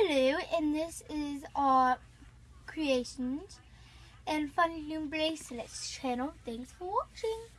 Hello, and this is our creations and fun Loom Bracelets channel. Thanks for watching.